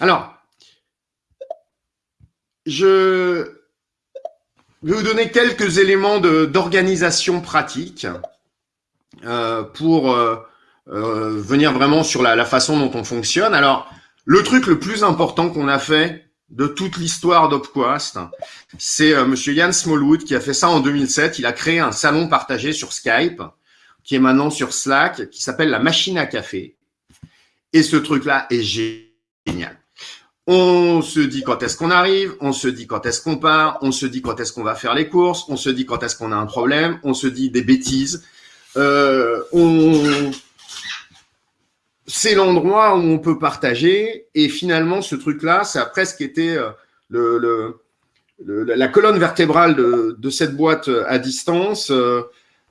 Alors, je vais vous donner quelques éléments d'organisation pratique euh, pour euh, euh, venir vraiment sur la, façon dont on fonctionne. Alors, le truc le plus important qu'on a fait de toute l'histoire d'Opquast, c'est Monsieur Yann Smallwood qui a fait ça en 2007. Il a créé un salon partagé sur Skype, qui est maintenant sur Slack, qui s'appelle la machine à café. Et ce truc-là est génial. On se dit quand est-ce qu'on arrive, on se dit quand est-ce qu'on part, on se dit quand est-ce qu'on va faire les courses, on se dit quand est-ce qu'on a un problème, on se dit des bêtises. Euh, c'est l'endroit où on peut partager. Et finalement, ce truc-là, ça a presque été euh, le, la colonne vertébrale de, cette boîte euh, à distance. Euh,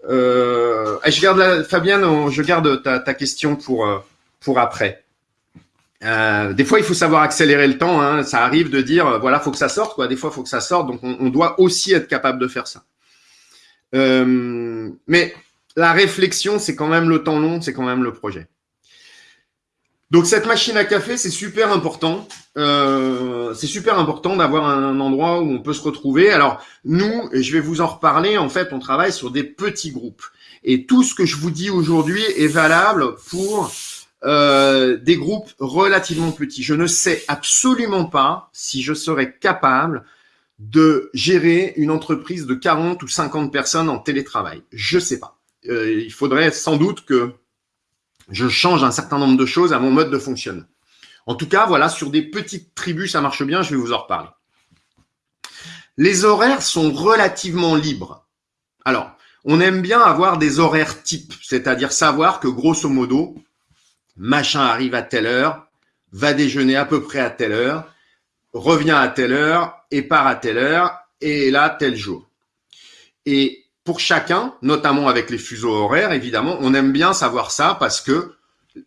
je garde Fabienne, je garde ta, question pour, pour après. Des fois, il faut savoir accélérer le temps. Hein. Ça arrive de dire, voilà, faut que ça sorte. Des fois, il faut que ça sorte. Donc, on, doit aussi être capable de faire ça. mais la réflexion, c'est quand même le temps long, c'est quand même le projet. Donc cette machine à café, c'est super important. Euh, c'est super important d'avoir un endroit où on peut se retrouver. Alors nous, je vais vous en reparler, en fait, on travaille sur des petits groupes. Et tout ce que je vous dis aujourd'hui est valable pour euh, des groupes relativement petits. Je ne sais absolument pas si je serais capable de gérer une entreprise de 40 ou 50 personnes en télétravail. Je sais pas. Euh, il faudrait sans doute que je change un certain nombre de choses à mon mode de fonctionnement. En tout cas, voilà, sur des petites tribus, ça marche bien, je vais vous en reparler. Les horaires sont relativement libres. Alors, on aime bien avoir des horaires types, c'est-à-dire savoir que grosso modo, machin arrive à telle heure, va déjeuner à peu près à telle heure, revient à telle heure et part à telle heure et est là tel jour. Et pour chacun, notamment avec les fuseaux horaires, évidemment, on aime bien savoir ça parce que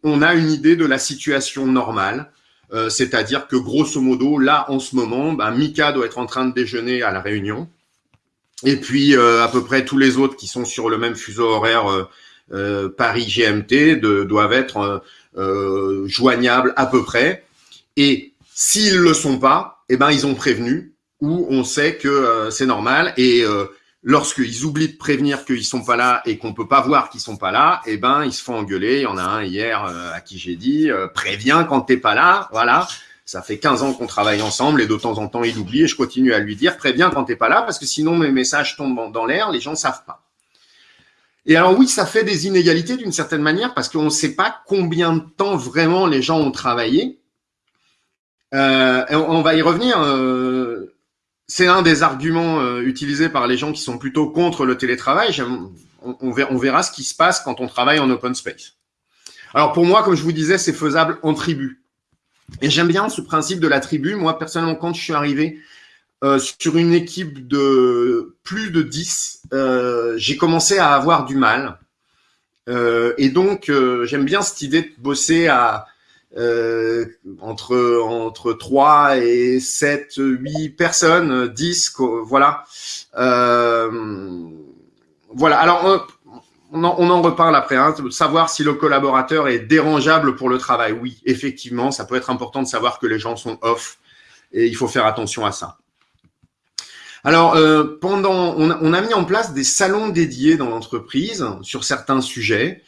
on a une idée de la situation normale. Euh, c'est-à-dire que grosso modo, là, en ce moment, ben, Mika doit être en train de déjeuner à la Réunion. Et puis, euh, à peu près tous les autres qui sont sur le même fuseau horaire euh, Paris GMT doivent être joignables à peu près. Et s'ils le sont pas, eh ben, ils ont prévenu ou on sait que c'est normal. Et lorsqu'ils oublient de prévenir qu'ils sont pas là et qu'on peut pas voir qu'ils sont pas là, eh ben ils se font engueuler. Il y en a un hier euh, à qui j'ai dit euh, préviens quand t'es pas là, voilà. Ça fait 15 ans qu'on travaille ensemble et de temps en temps il oublie et je continue à lui dire préviens quand t'es pas là parce que sinon mes messages tombent dans l'air, les gens savent pas. Et alors oui, ça fait des inégalités d'une certaine manière parce qu'on ne sait pas combien de temps vraiment les gens ont travaillé. Euh, on, va y revenir. Euh, c'est un des arguments euh, utilisés par les gens qui sont plutôt contre le télétravail. On, on, verra, ce qui se passe quand on travaille en open space. Alors pour moi, comme je vous disais, c'est faisable en tribu. Et j'aime bien ce principe de la tribu. Moi, personnellement, quand je suis arrivé euh, sur une équipe de plus de 10, euh, j'ai commencé à avoir du mal. et donc, j'aime bien cette idée de bosser à, euh, entre entre 3 et 7, 8 personnes, 10, voilà. Euh, voilà. Alors, on en, on en, reparle après. Hein, savoir si le collaborateur est dérangeable pour le travail. Oui, effectivement, ça peut être important de savoir que les gens sont off et il faut faire attention à ça. Alors, euh, pendant, on a, mis en place des salons dédiés dans l'entreprise sur certains sujets.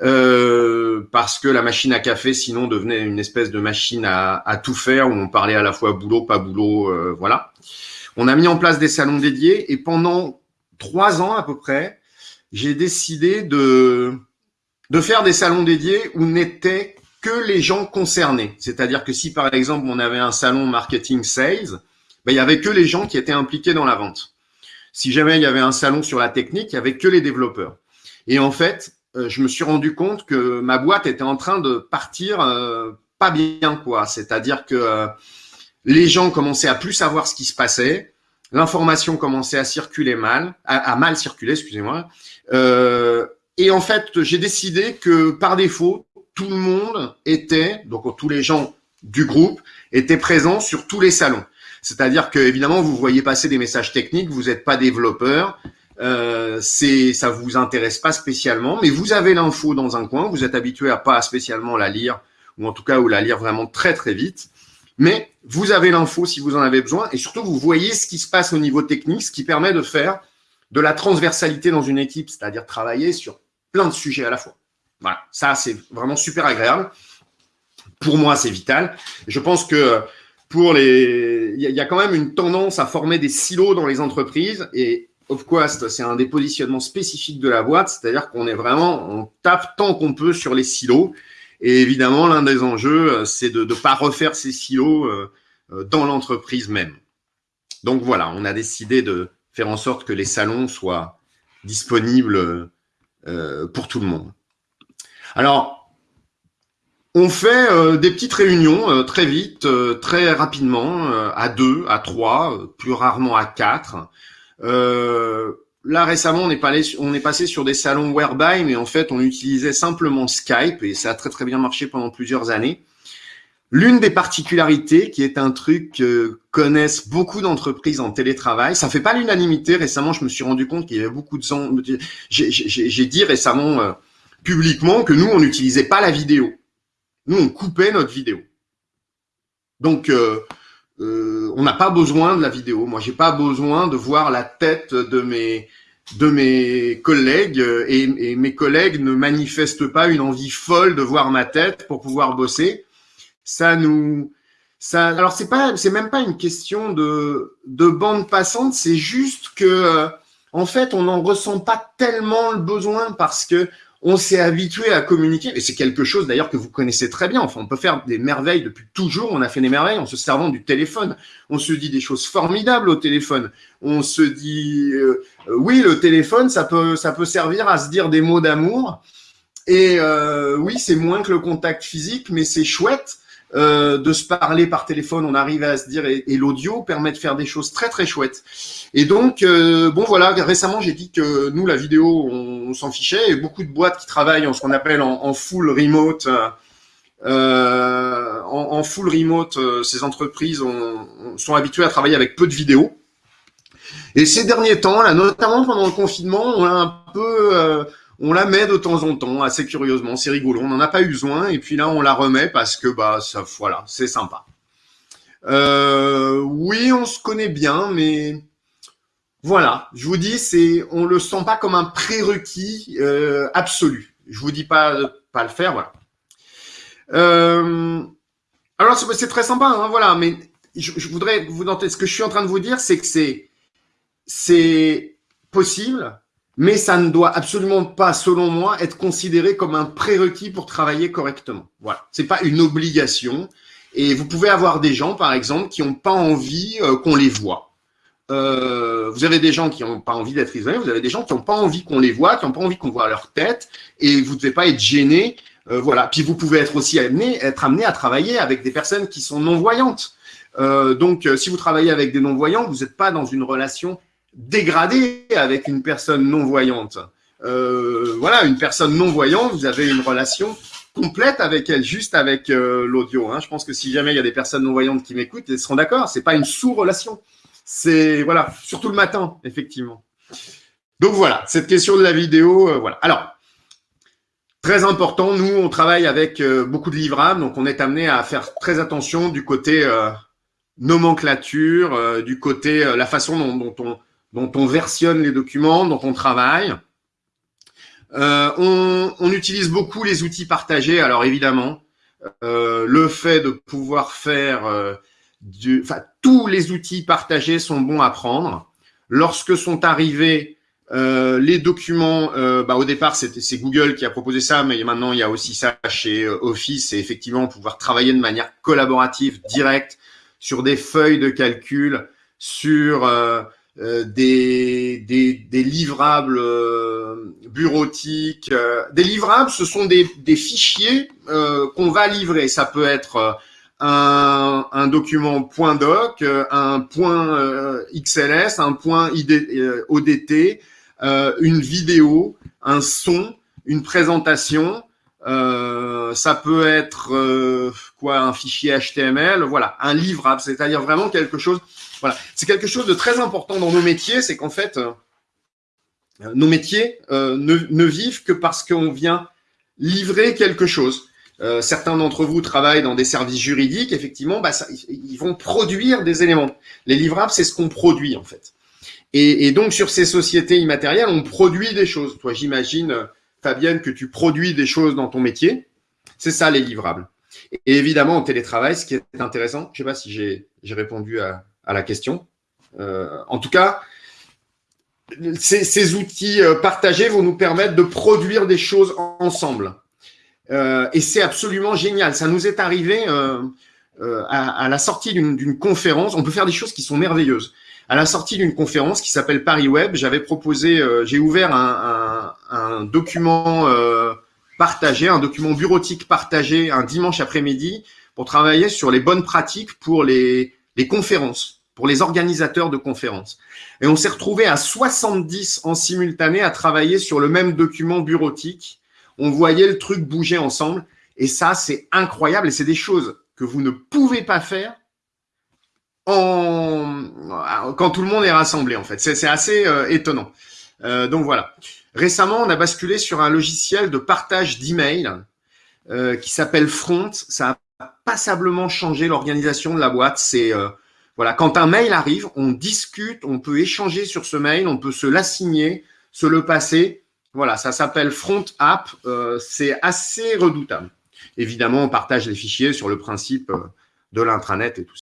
Euh, parce que la machine à café, sinon, devenait une espèce de machine à, tout faire, où on parlait à la fois boulot, pas boulot, euh, voilà. On a mis en place des salons dédiés, et pendant trois ans à peu près, j'ai décidé de, de faire des salons dédiés où n'étaient que les gens concernés. C'est-à-dire que si, par exemple, on avait un salon marketing sales, ben, il y avait que les gens qui étaient impliqués dans la vente. Si jamais il y avait un salon sur la technique, il y avait que les développeurs. Et en fait, euh, je me suis rendu compte que ma boîte était en train de partir euh, pas bien, quoi. C'est-à-dire que euh, les gens commençaient à plus savoir ce qui se passait, l'information commençait à circuler mal, à, mal circuler, excusez-moi. et en fait, j'ai décidé que par défaut, tout le monde était, donc tous les gens du groupe étaient présents sur tous les salons. C'est-à-dire que évidemment, vous voyez passer des messages techniques, vous n'êtes pas développeur, euh, c'est ça vous intéresse pas spécialement, mais vous avez l'info dans un coin, vous êtes habitué à pas spécialement la lire, ou en tout cas ou la lire vraiment très très vite. mais vous avez l'info si vous en avez besoin et surtout vous voyez ce qui se passe au niveau technique, ce qui permet de faire de la transversalité dans une équipe, c'est-à-dire travailler sur plein de sujets à la fois. Voilà, ça c'est vraiment super agréable. Pour moi, c'est vital. Je pense que pour les, il y, a quand même une tendance à former des silos dans les entreprises et OfQuest, c'est un des positionnements spécifiques de la boîte, c'est-à-dire qu'on est vraiment, on tape tant qu'on peut sur les silos. Et évidemment, l'un des enjeux, c'est de ne pas refaire ces silos euh, euh, dans l'entreprise même. Donc voilà, on a décidé de faire en sorte que les salons soient disponibles euh, pour tout le monde. Alors, on fait des petites réunions très vite, très rapidement, à deux, à trois, plus rarement à quatre. Euh, là récemment, on est, passé, sur des salons Whereby, mais en fait, on utilisait simplement Skype et ça a très très bien marché pendant plusieurs années. L'une des particularités, qui est un truc que connaissent beaucoup d'entreprises en télétravail, ça fait pas l'unanimité. Récemment, je me suis rendu compte qu'il y avait beaucoup de gens. J'ai dit récemment euh, publiquement que nous, on n'utilisait pas la vidéo. Nous, on coupait notre vidéo. Donc, euh, euh, on n'a pas besoin de la vidéo. Moi, j'ai pas besoin de voir la tête de mes de mes collègues et, mes collègues ne manifestent pas une envie folle de voir ma tête pour pouvoir bosser. Ça nous ça alors c'est pas c'est même pas une question de de bande passante, c'est juste que euh, en fait, on n'en ressent pas tellement le besoin parce que on s'est habitué à communiquer, et c'est quelque chose d'ailleurs que vous connaissez très bien. Enfin, on peut faire des merveilles depuis toujours. On a fait des merveilles en se servant du téléphone. On se dit des choses formidables au téléphone. On se dit, euh, oui, le téléphone, ça peut, ça peut servir à se dire des mots d'amour. Et euh, oui, c'est moins que le contact physique, mais c'est chouette. Euh, de se parler par téléphone, on arrive à se dire, et, l'audio permet de faire des choses très très chouettes. Et donc, euh, bon voilà, récemment j'ai dit que nous, la vidéo, on, s'en fichait, et beaucoup de boîtes qui travaillent en ce qu'on appelle en, full remote, euh, en, full remote, ces entreprises sont habituées à travailler avec peu de vidéos. Et ces derniers temps, là, notamment pendant le confinement, on a un peu on la met de temps en temps, assez curieusement, c'est rigolo. On n'en a pas eu besoin, et puis là, on la remet parce que, bah, ça, voilà, c'est sympa. Euh, oui, on se connaît bien, mais voilà, je vous dis, c'est, on le sent pas comme un prérequis euh, absolu. Je vous dis pas pas le faire, voilà. Euh, alors c'est très sympa, hein, voilà, mais je, voudrais vous ce que je suis en train de vous dire, c'est que c'est possible, mais ça ne doit absolument pas, selon moi, être considéré comme un prérequis pour travailler correctement. Voilà, c'est pas une obligation. Et vous pouvez avoir des gens, par exemple, qui n'ont pas envie euh, qu'on les voit. Euh, vous avez des gens qui n'ont pas envie d'être isolés, vous avez des gens qui n'ont pas envie qu'on les voit, qui n'ont pas envie qu'on voit leur tête, et vous ne devez pas être gêné. Euh, voilà. Puis vous pouvez être aussi amené, être amené à travailler avec des personnes qui sont non-voyantes. Donc, si vous travaillez avec des non-voyants, vous n'êtes pas dans une relation dégradé avec une personne non-voyante. Euh, voilà, une personne non-voyante, vous avez une relation complète avec elle, juste avec euh, l'audio. Hein. Je pense que si jamais il y a des personnes non-voyantes qui m'écoutent, elles seront d'accord. C'est pas une sous-relation. C'est voilà, surtout le matin, effectivement. Donc voilà, cette question de la vidéo, euh, voilà. Alors, très important, nous, on travaille avec beaucoup de livrables, donc on est amené à faire très attention du côté nomenclature, du côté la façon dont on dont on versionne les documents, dont on travaille. Euh, on, utilise beaucoup les outils partagés. Alors évidemment, euh, le fait de pouvoir faire euh, du, enfin tous les outils partagés sont bons à prendre. Lorsque sont arrivés les documents, bah, au départ c'est Google qui a proposé ça, mais maintenant il y a aussi ça chez Office et effectivement pouvoir travailler de manière collaborative, directe sur des feuilles de calcul, sur euh, des, des, livrables euh, bureautiques. Euh, des livrables, ce sont des, fichiers qu'on va livrer. Ça peut être un, un, document .doc, un point .xls, un point ODT, une vidéo, un son, une présentation. Ça peut être quoi un fichier HTML, voilà, un livrable, c'est-à-dire vraiment quelque chose voilà, c'est quelque chose de très important dans nos métiers, c'est qu'en fait, euh, nos métiers euh, ne, vivent que parce qu'on vient livrer quelque chose. euh, certains d'entre vous travaillent dans des services juridiques, effectivement, bah, ils vont produire des éléments. Les livrables, c'est ce qu'on produit en fait. Et, et, donc sur ces sociétés immatérielles, on produit des choses. Toi, j'imagine, Fabienne, que tu produis des choses dans ton métier. C'est ça les livrables. Et évidemment, en télétravail, ce qui est intéressant, je ne sais pas si j'ai répondu à, la question. Euh, en tout cas, ces, outils euh, partagés vont nous permettre de produire des choses ensemble. Euh, et c'est absolument génial. Ça nous est arrivé à, la sortie d'une conférence. On peut faire des choses qui sont merveilleuses. À la sortie d'une conférence qui s'appelle Paris Web, j'avais proposé, j'ai ouvert un, un document partagé, un document bureautique partagé un dimanche après-midi pour travailler sur les bonnes pratiques pour les, conférences, pour les organisateurs de conférences. Et on s'est retrouvé à 70 en simultané à travailler sur le même document bureautique. On voyait le truc bouger ensemble. Et ça, c'est incroyable. Et c'est des choses que vous ne pouvez pas faire quand tout le monde est rassemblé, en fait. C'est assez euh, étonnant. Euh, donc voilà. Récemment, on a basculé sur un logiciel de partage d'emails euh, qui s'appelle Front. Ça a passablement changé l'organisation de la boîte. C'est euh, voilà, quand un mail arrive, on discute, on peut échanger sur ce mail, on peut se l'assigner, se le passer. Voilà, ça s'appelle Front App. C'est assez redoutable. Évidemment, on partage les fichiers sur le principe de l'intranet et tout